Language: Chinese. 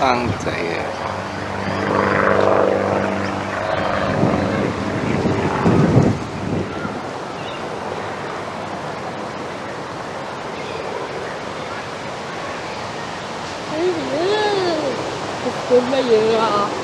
当贼也。哎呀，这什么啊！